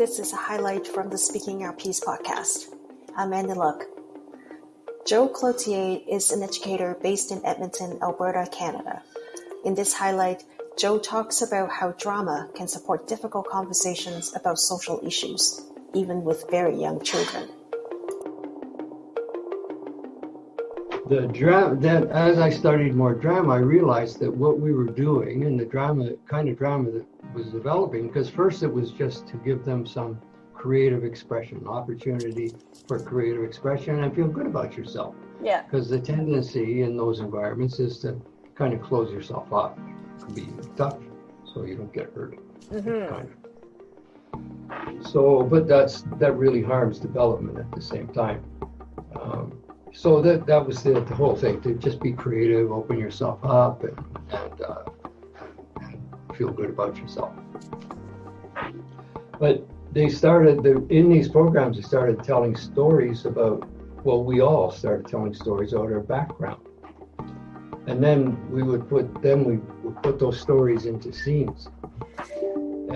this is a highlight from the Speaking Our Piece podcast. I'm Andy Luck. Joe Cloutier is an educator based in Edmonton, Alberta, Canada. In this highlight, Joe talks about how drama can support difficult conversations about social issues, even with very young children. The drama then as i studied more drama i realized that what we were doing and the drama kind of drama that was developing because first it was just to give them some creative expression opportunity for creative expression and feel good about yourself. Yeah. Because the tendency in those environments is to kind of close yourself up be tough so you don't get hurt. Mm-hmm. kind of. So but that's that really harms development at the same time so that that was the, the whole thing to just be creative, open yourself up, and, and, uh, and feel good about yourself. But they started the, in these programs. They started telling stories about. Well, we all started telling stories about our background, and then we would put then we would put those stories into scenes,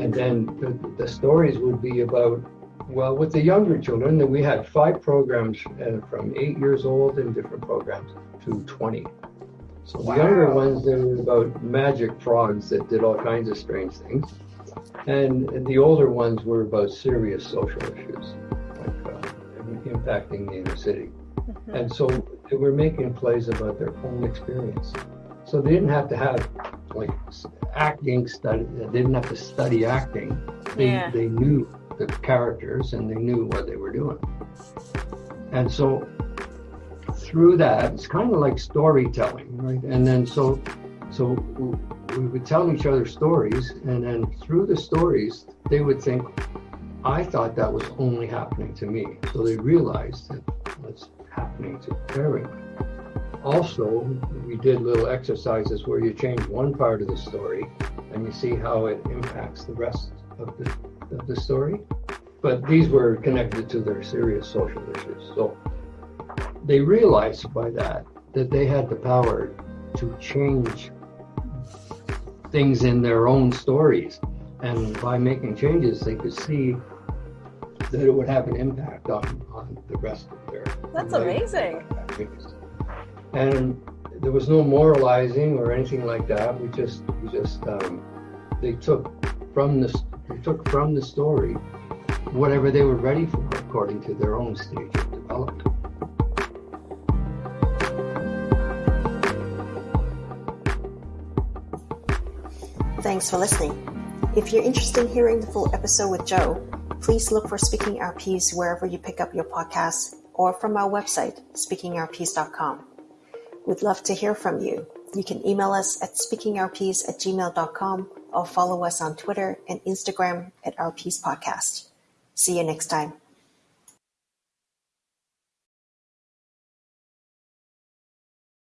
and then the, the stories would be about well, with the younger children, we had five programs uh, from eight years old in different programs to 20. So wow. the younger ones, they were about magic frogs that did all kinds of strange things. And, the older ones were about serious social issues, like uh, impacting the inner city. Mm-hmm. And so they were making plays about their own experience. So they didn't have to have like acting study, they didn't have to study acting. They, yeah. they knew the characters and they knew what they were doing. And so through that, it's kind of like storytelling, right? And then so so we would tell each other stories, and then through the stories, they would think, I thought that was only happening to me. So they realized that it's happening to everyone. Also, we did little exercises where you change one part of the story and you see how it impacts the rest of the of the story, but these were connected to their serious social issues. So they realized by that that they had the power to change things in their own stories. And by making changes, they could see that it would have an impact on, on the rest of their That's amazing. And there was no moralizing or anything like that. We just we just um, they took from the they took from the story whatever they were ready for according to their own stage of development. Thanks for listening. If you're interested in hearing the full episode with Joe, please look for Speaking Our Piece wherever you pick up your podcasts or from our website, speakingourpiece.com. We'd love to hear from you. You can email us at speakingourpiece at gmail.com or follow us on Twitter and Instagram at Our Piece Podcast. See you next time.